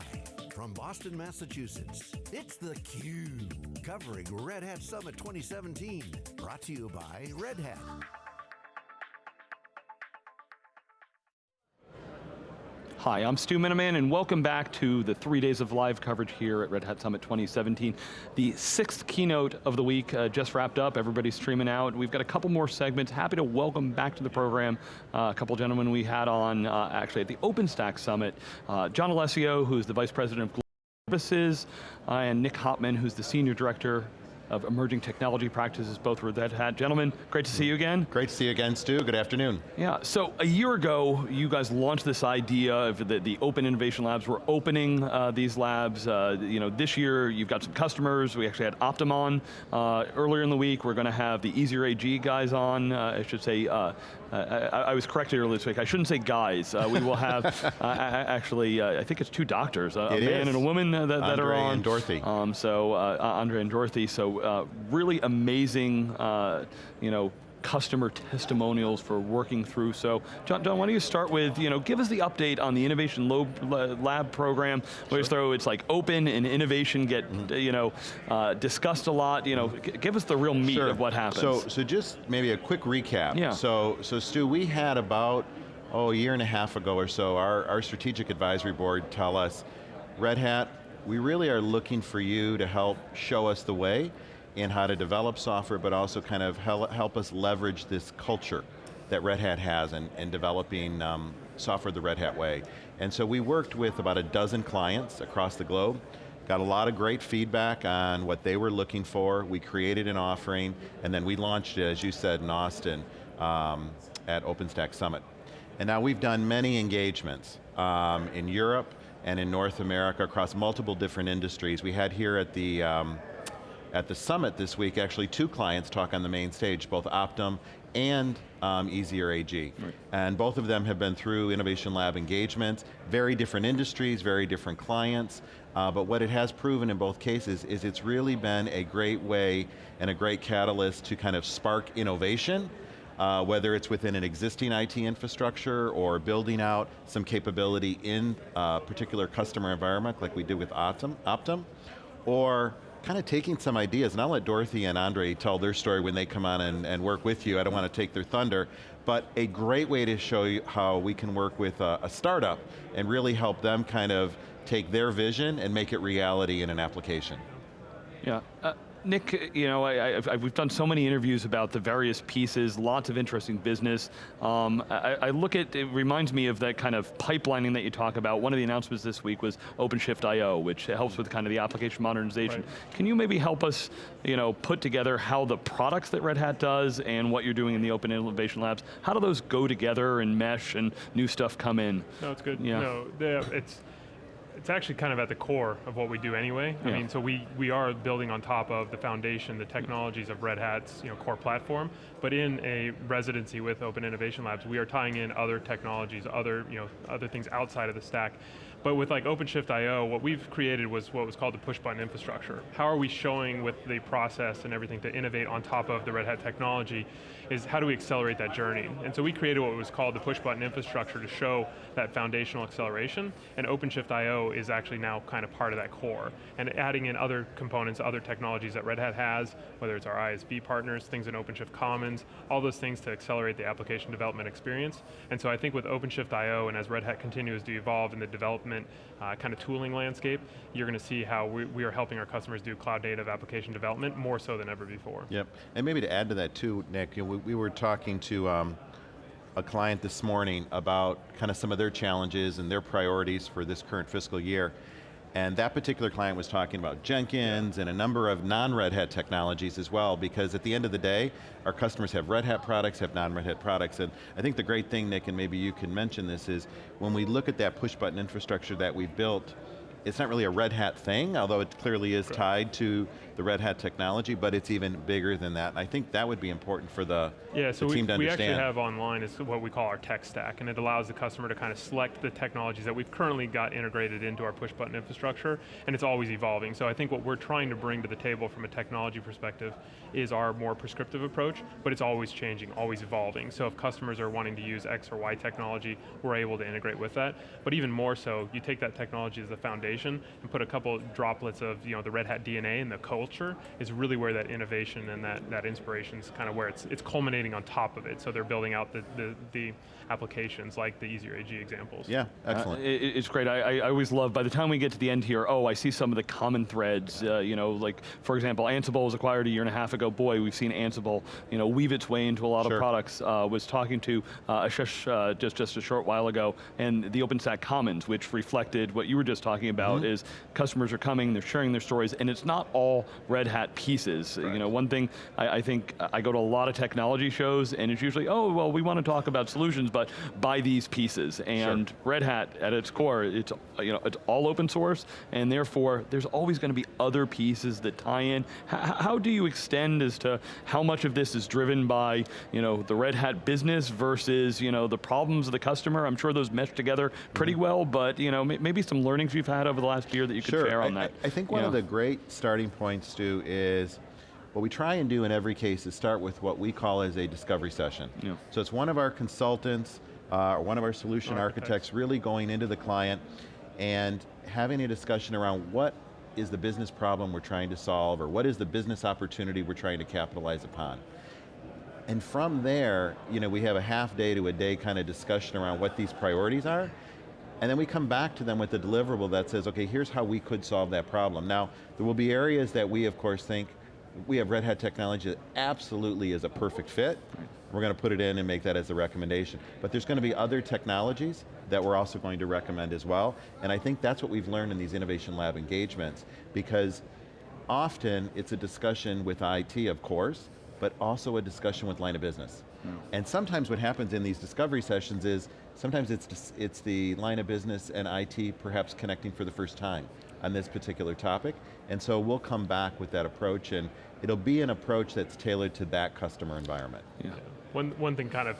Live from Boston, Massachusetts, it's theCUBE, covering Red Hat Summit 2017. Brought to you by Red Hat. Hi, I'm Stu Miniman and welcome back to the three days of live coverage here at Red Hat Summit 2017. The sixth keynote of the week uh, just wrapped up, everybody's streaming out. We've got a couple more segments. Happy to welcome back to the program uh, a couple gentlemen we had on uh, actually at the OpenStack Summit. Uh, John Allessio, who's the Vice President of Global Services, uh, and Nick Hopman, who's the Senior Director of emerging technology practices, both with Red Hat. Gentlemen, great to see you again. Great to see you again, Stu. Good afternoon. Yeah, so a year ago, you guys launched this idea of the, the Open Innovation Labs. We're opening uh, these labs. Uh, you know, this year, you've got some customers. We actually had Optum uh, earlier in the week. We're going to have the Easier AG guys on. Uh, I should say, uh, I, I, was corrected earlier this week. I shouldn't say guys. Uh, we will have, actually, I think it's two doctors, a man is. and a woman that, that are on. and Dorothy. Um, so, Andre and Dorothy. So uh, really amazing, uh, you know, customer testimonials for working through. So, John, John, why don't you start with, you know, give us the update on the Innovation Lab program. Sure. throw it's like open and innovation get, mm -hmm. you know, uh, discussed a lot. You know, give us the real meat sure. of what happens. So, so just maybe a quick recap. Yeah. So, so Stu, we had about oh a year and a half ago or so, our our strategic advisory board tell us, Red Hat, we really are looking for you to help show us the way in how to develop software, but also kind of help us leverage this culture that Red Hat has in, in developing um, software the Red Hat way. And so we worked with about a dozen clients across the globe, got a lot of great feedback on what they were looking for, we created an offering, and then we launched it, as you said, in Austin um, at OpenStack Summit. And now we've done many engagements um, in Europe and in North America across multiple different industries. We had here at the um, at the summit this week, actually two clients talk on the main stage, both Optum and um, Easier AG. Right. And both of them have been through Innovation Lab engagements, very different industries, very different clients, uh, but what it has proven in both cases is it's really been a great way and a great catalyst to kind of spark innovation, uh, whether it's within an existing IT infrastructure or building out some capability in a particular customer environment like we did with Optum, Optum or kind of taking some ideas, and I'll let Dorothy and Andre tell their story when they come on and, and work with you. I don't want to take their thunder, but a great way to show you how we can work with a, a startup and really help them kind of take their vision and make it reality in an application. Yeah, uh, Nick, you know, I, I, we've done so many interviews about the various pieces, lots of interesting business. Um, I, I, look at, it reminds me of that kind of pipelining that you talk about. One of the announcements this week was OpenShift I.O., which helps with kind of the application modernization. Right. Can you maybe help us, you know, put together how the products that Red Hat does and what you're doing in the Open Innovation Labs, how do those go together and mesh and new stuff come in? No, it's good. Yeah. No, it's, it's actually kind of at the core of what we do anyway. Yeah. I mean, so we, we are building on top of the foundation, the technologies of Red Hat's you know, core platform, but in a residency with Open Innovation Labs, we are tying in other technologies, other, you know, other things outside of the stack. But with like OpenShift I.O., what we've created was what was called the push button infrastructure. How are we showing with the process and everything to innovate on top of the Red Hat technology is how do we accelerate that journey? And so we created what was called the push button infrastructure to show that foundational acceleration, and OpenShift I.O. is actually now kind of part of that core. And adding in other components, other technologies that Red Hat has, whether it's our ISV partners, things in OpenShift Commons, all those things to accelerate the application development experience. And so I think with OpenShift I.O. and as Red Hat continues to evolve in the development uh, kind of tooling landscape, you're going to see how we, we are helping our customers do cloud native application development more so than ever before. Yep, and maybe to add to that too, Nick, you know, we, we were talking to um, a client this morning about kind of some of their challenges and their priorities for this current fiscal year. And that particular client was talking about Jenkins and a number of non-Red Hat technologies as well, because at the end of the day, our customers have Red Hat products, have non-Red Hat products, and I think the great thing, Nick, and maybe you can mention this, is when we look at that push button infrastructure that we've built, it's not really a Red Hat thing, although it clearly is tied to the Red Hat technology, but it's even bigger than that. And I think that would be important for the, yeah, so the team we, to understand. we actually have online is what we call our tech stack, and it allows the customer to kind of select the technologies that we've currently got integrated into our push button infrastructure, and it's always evolving. So I think what we're trying to bring to the table from a technology perspective is our more prescriptive approach, but it's always changing, always evolving. So if customers are wanting to use X or Y technology, we're able to integrate with that. But even more so, you take that technology as the foundation and put a couple droplets of you know, the Red Hat DNA and the culture is really where that innovation and that, that inspiration is kind of where it's, it's culminating on top of it. So they're building out the, the, the applications like the Easier AG examples. Yeah, excellent. Uh, it, it's great, I, I, always love, by the time we get to the end here, oh, I see some of the common threads, uh, you know, like, for example, Ansible was acquired a year and a half ago, boy, we've seen Ansible, you know, weave its way into a lot sure. of products. Uh, was talking to uh, Ashish uh, just, just a short while ago, and the OpenStack Commons, which reflected what you were just talking about, mm -hmm. is customers are coming, they're sharing their stories, and it's not all Red Hat pieces. Right. You know, one thing, I, I think, I go to a lot of technology shows, and it's usually, oh, well, we want to talk about solutions, but buy these pieces. And sure. Red Hat, at its core, it's, you know, it's all open source, and therefore, there's always going to be other pieces that tie in. H how do you extend as to how much of this is driven by, you know, the Red Hat business versus, you know, the problems of the customer? I'm sure those mesh together pretty mm -hmm. well, but, you know, maybe some learnings you've had over the last year that you could sure. share on I, that. I, I think one of the great starting points, Stu, is what we try and do in every case is start with what we call as a discovery session. Yeah. So it's one of our consultants, uh, or one of our solution architects. architects really going into the client and having a discussion around what is the business problem we're trying to solve, or what is the business opportunity we're trying to capitalize upon. And from there, you know, we have a half day to a day kind of discussion around what these priorities are, and then we come back to them with a deliverable that says, okay, here's how we could solve that problem. Now, there will be areas that we, of course, think, we have Red Hat technology that absolutely is a perfect fit. We're going to put it in and make that as a recommendation. But there's going to be other technologies that we're also going to recommend as well. And I think that's what we've learned in these Innovation Lab engagements because often it's a discussion with IT, of course, but also a discussion with line of business. Mm. And sometimes what happens in these discovery sessions is, sometimes it's, it's the line of business and IT perhaps connecting for the first time on this particular topic. And so we'll come back with that approach and it'll be an approach that's tailored to that customer environment. Yeah. One, one thing kind of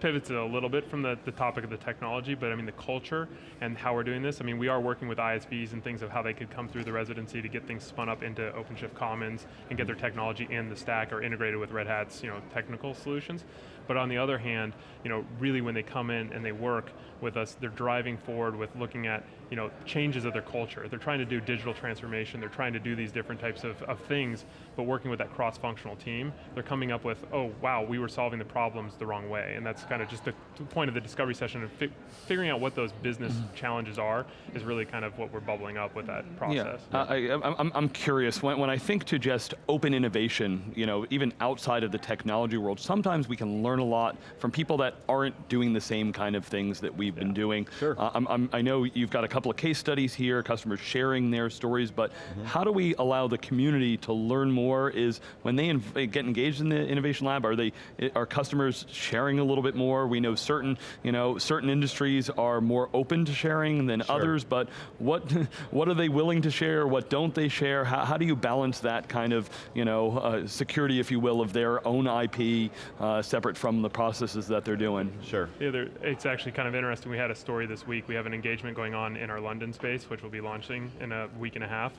pivots a little bit from the, the topic of the technology, but I mean the culture and how we're doing this. I mean, we are working with ISVs and things of how they could come through the residency to get things spun up into OpenShift Commons and get their technology in the stack or integrated with Red Hat's you know, technical solutions. But on the other hand, you know, really when they come in and they work with us, they're driving forward with looking at you know, changes of their culture. They're trying to do digital transformation, they're trying to do these different types of, of things, but working with that cross-functional team, they're coming up with, oh wow, we were solving the problems the wrong way. And that's kind of just the point of the discovery session, of fi figuring out what those business mm -hmm. challenges are is really kind of what we're bubbling up with that process. Yeah, yeah. Uh, I, am curious, when, when I think to just open innovation, you know, even outside of the technology world, sometimes we can learn a lot from people that aren't doing the same kind of things that we've yeah. been doing. Sure. Uh, I'm, I'm, I know you've got a couple of case studies here, customers sharing their stories, but mm -hmm. how do we allow the community to learn more is when they get engaged in the innovation lab, are they, are customers sharing a little bit more? We know certain, you know, certain industries are more open to sharing than sure. others, but what, what are they willing to share? What don't they share? How, how do you balance that kind of, you know, uh, security, if you will, of their own IP uh, separate from the processes that they're doing? Sure. Yeah, it's actually kind of interesting. We had a story this week. We have an engagement going on in our London space, which will be launching in a week and a half.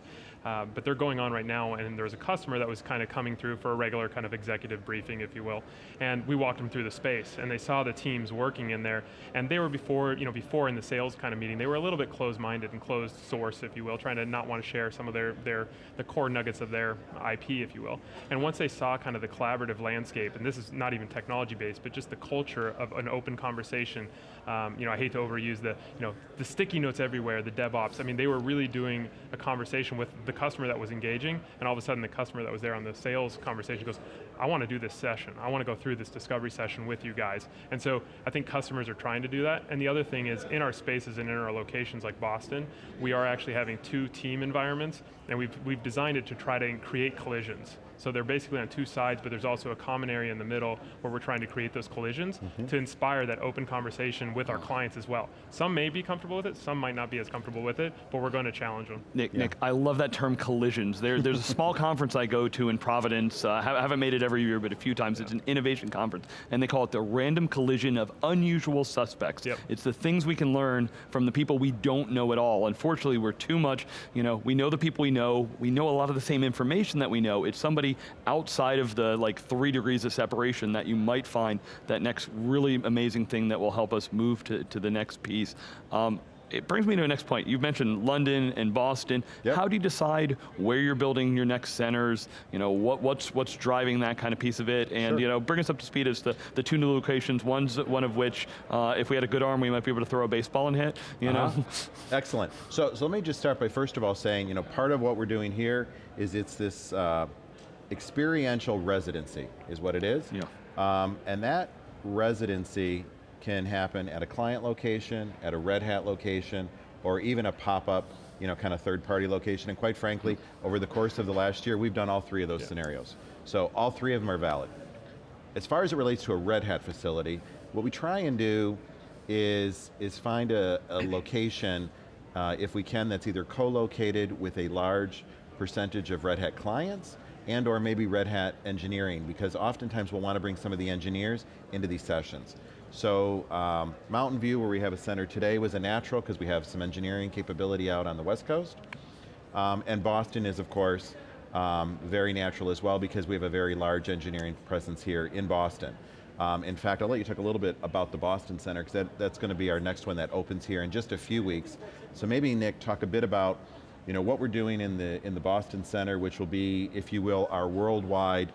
Uh, but they're going on right now, and there was a customer that was kind of coming through for a regular kind of executive briefing, if you will. And we walked them through the space, and they saw the teams working in there, and they were before, you know, before in the sales kind of meeting, they were a little bit closed-minded and closed source, if you will, trying to not want to share some of their, their, the core nuggets of their IP, if you will. And once they saw kind of the collaborative landscape, and this is not even technology-based, but just the culture of an open conversation, um, you know, I hate to overuse the, you know, the sticky notes everywhere, the DevOps, I mean, they were really doing a conversation with the customer that was engaging, and all of a sudden the customer that was there on the sales conversation goes, I want to do this session. I want to go through this discovery session with you guys. And so I think customers are trying to do that. And the other thing is in our spaces and in our locations like Boston, we are actually having two team environments, and we've, we've designed it to try to create collisions. So they're basically on two sides, but there's also a common area in the middle where we're trying to create those collisions mm -hmm. to inspire that open conversation with our clients as well. Some may be comfortable with it, some might not be as comfortable with it, but we're going to challenge them. Nick, yeah. Nick, I love that term collisions. There, there's a small conference I go to in Providence, uh, I haven't made it every year, but a few times, yeah. it's an innovation conference, and they call it the random collision of unusual suspects. Yep. It's the things we can learn from the people we don't know at all. Unfortunately, we're too much, you know, we know the people we know, we know a lot of the same information that we know, it's somebody outside outside of the like three degrees of separation that you might find that next really amazing thing that will help us move to, to the next piece. Um, it brings me to the next point. You've mentioned London and Boston. Yep. How do you decide where you're building your next centers? You know, what, what's, what's driving that kind of piece of it? And Sure. you know, bring us up to speed as to the two new locations, one's one of which, uh, if we had a good arm, we might be able to throw a baseball and hit, you know? Uh-huh. Excellent. So, so let me just start by first of all saying, you know, part of what we're doing here is it's this uh, experiential residency, is what it is. Yeah. Um, and that residency can happen at a client location, at a Red Hat location, or even a pop-up, you know, kind of third-party location. And quite frankly, over the course of the last year, we've done all three of those scenarios. So all three of them are valid. As far as it relates to a Red Hat facility, what we try and do is, is find a, a location, uh, if we can, that's either co-located with a large percentage of Red Hat clients, and or maybe Red Hat engineering, because oftentimes we'll want to bring some of the engineers into these sessions. So um, Mountain View, where we have a center today, was a natural, because we have some engineering capability out on the West Coast. Um, and Boston is, of course, um, very natural as well because we have a very large engineering presence here in Boston. Um, in fact, I'll let you talk a little bit about the Boston Center because that, that's going to be our next one that opens here in just a few weeks. So maybe Nick, talk a bit about you know, what we're doing in the, in the Boston Center, which will be, if you will, our worldwide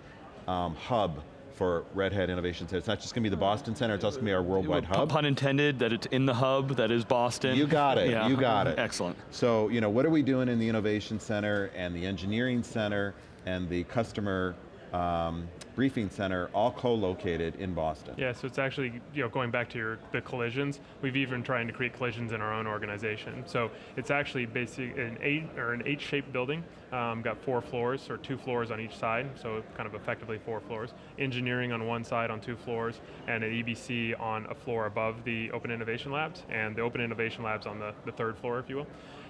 um, hub for Red Hat Innovation Center. It's not just going to be the Boston Center, it's also going to be our worldwide hub. Pun intended, that it's in the hub, that is Boston. You got it, Yeah. you got it. Excellent. So, you know, what are we doing in the Innovation Center and the Engineering Center and the Customer um, Briefing Center, all co-located in Boston? Yeah, so it's actually, you know, going back to your, the collisions, we've even trying to create collisions in our own organization. So it's actually basically an eight, or an eight-shaped building, um, got four floors, or two floors on each side, so kind of effectively four floors. Engineering on one side on two floors, and an EBC on a floor above the Open Innovation Labs, and the Open Innovation Labs on the, the third floor, if you will.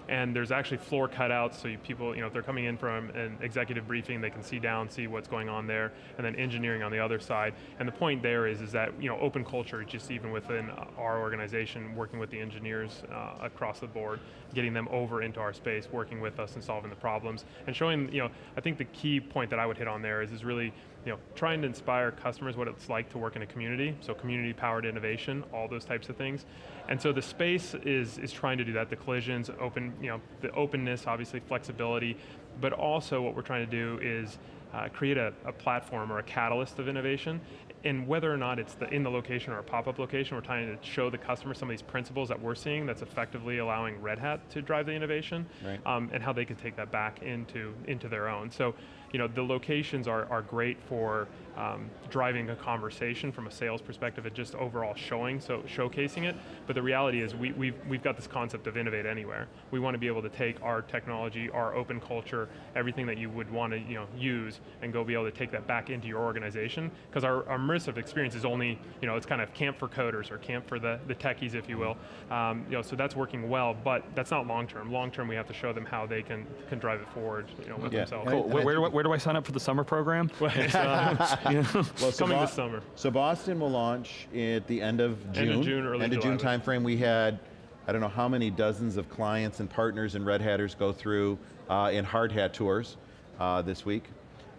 And there's actually floor cutouts, so you people, you know, if they're coming in from an executive briefing, they can see down, see what's going on there, and then engineering on the other side. And the point there is, is that, you know, open culture, just even within our organization, working with the engineers uh, across the board, getting them over into our space, working with us and solving the problems, and showing, you know, I think the key point that I would hit on there is, is really, you know, trying to inspire customers what it's like to work in a community, so community-powered innovation, all those types of things. And so the space is, is trying to do that, the collisions, open, you know, the openness, obviously flexibility, but also what we're trying to do is uh, create a, a platform or a catalyst of innovation, and whether or not it's the, in the location or a pop-up location, we're trying to show the customer some of these principles that we're seeing that's effectively allowing Red Hat to drive the innovation, Right. um, and how they can take that back into, into their own. So, you know, the locations are, are great for um, driving a conversation from a sales perspective and just overall showing, so showcasing it. But the reality is we, we've, we've got this concept of innovate anywhere. We want to be able to take our technology, our open culture, everything that you would want to you know, use and go be able to take that back into your organization. Because our, our immersive experience is only, you know, it's kind of camp for coders or camp for the, the techies, if you will. Um, you know, so that's working well, but that's not long term. Long term, we have to show them how they can, can drive it forward you know, with Yeah. themselves. Cool. Cool. Where, where, where do I sign up for the summer program? It's, uh, You know? Well, so coming this summer. So Boston will launch at the end of June. End of June, early End of June timeframe. We had, I don't know how many dozens of clients and partners and Red Hatters go through uh, in hard hat tours uh, this week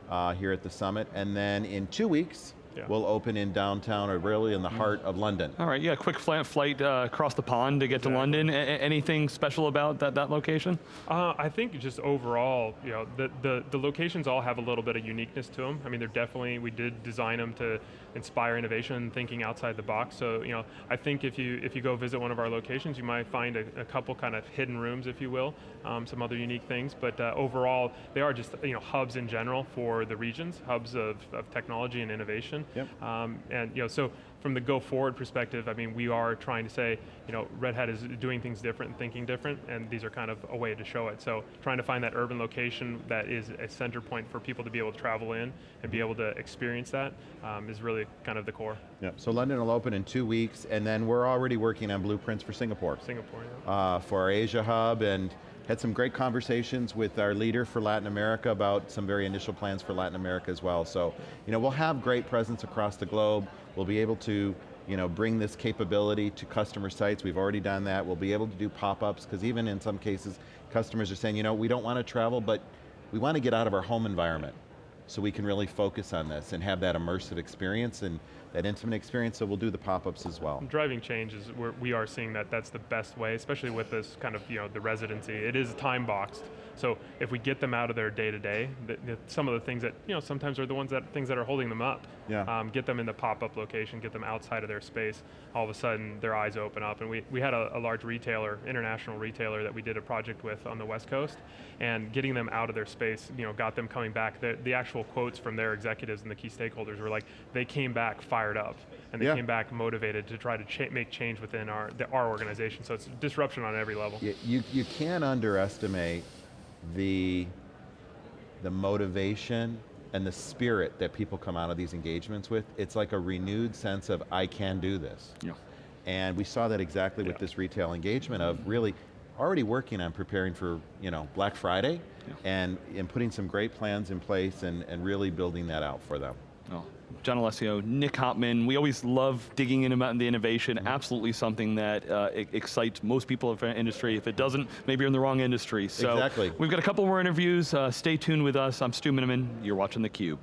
uh, here at the summit. And then in two weeks, Yeah. we'll open in downtown or really in the heart of London. All right, yeah, quick flight, flight uh, across the pond to get to London. A- a- anything special about that, that location? Uh, I think just overall, you know, the, the, the locations all have a little bit of uniqueness to them. I mean, they're definitely, we did design them to inspire innovation and thinking outside the box. So, you know, I think if you if you go visit one of our locations, you might find a, a couple kind of hidden rooms, if you will, um, some other unique things. But uh, overall, they are just, you know, hubs in general for the regions, hubs of, of technology and innovation. Yep. Um, and, you know, so from the go forward perspective, I mean, we are trying to say, you know, Red Hat is doing things different and thinking different, and these are kind of a way to show it. So trying to find that urban location that is a center point for people to be able to travel in and be able to experience that um, is really kind of the core. Yeah. So London will open in two weeks, and then we're already working on blueprints for Singapore. Singapore, yeah. uh, for our Asia hub and had some great conversations with our leader for Latin America about some very initial plans for Latin America as well. So, you know, we'll have great presence across the globe. We'll be able to, you know, bring this capability to customer sites. We've already done that. We'll be able to do pop-ups because even in some cases, customers are saying, you know, we don't want to travel, but we want to get out of our home environment. So we can really focus on this and have that immersive experience and that intimate experience, so we'll do the pop-ups as well. Driving change is where we are seeing that that's the best way, especially with this kind of, you know, the residency. It is time boxed. So if we get them out of their day to day, some of the things that, you know, sometimes are the ones that, things that are holding them up. Yeah. Um, get them in the pop-up location, get them outside of their space, all of a sudden their eyes open up. And we, we had a, a large retailer, international retailer that we did a project with on the West Coast, and getting them out of their space, you know, got them coming back. The, the actual quotes from their executives and the key stakeholders were like, they came back fired up, and they Yeah. came back motivated to try to cha make change within our, the, our organization. So it's disruption on every level. You, you, you can't underestimate the, the motivation and the spirit that people come out of these engagements with. It's like a renewed sense of, I can do this. Yeah. And we saw that exactly with this retail engagement of really already working on preparing for you know, Black Friday and, and putting some great plans in place and, and really building that out for them. Oh, John Allessio, Nick Hopman, we always love digging in about the innovation, Mm-hmm. absolutely something that uh, excites most people in the industry. If it doesn't, maybe you're in the wrong industry. So Exactly. we've got a couple more interviews. Uh, stay tuned with us. I'm Stu Miniman. You're watching theCUBE.